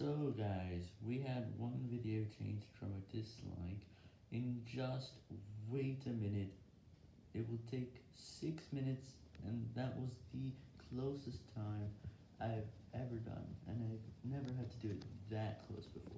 So guys, we had one video changed from a dislike in just wait a minute. It will take 6 minutes and that was the closest time I've ever done and I've never had to do it that close before.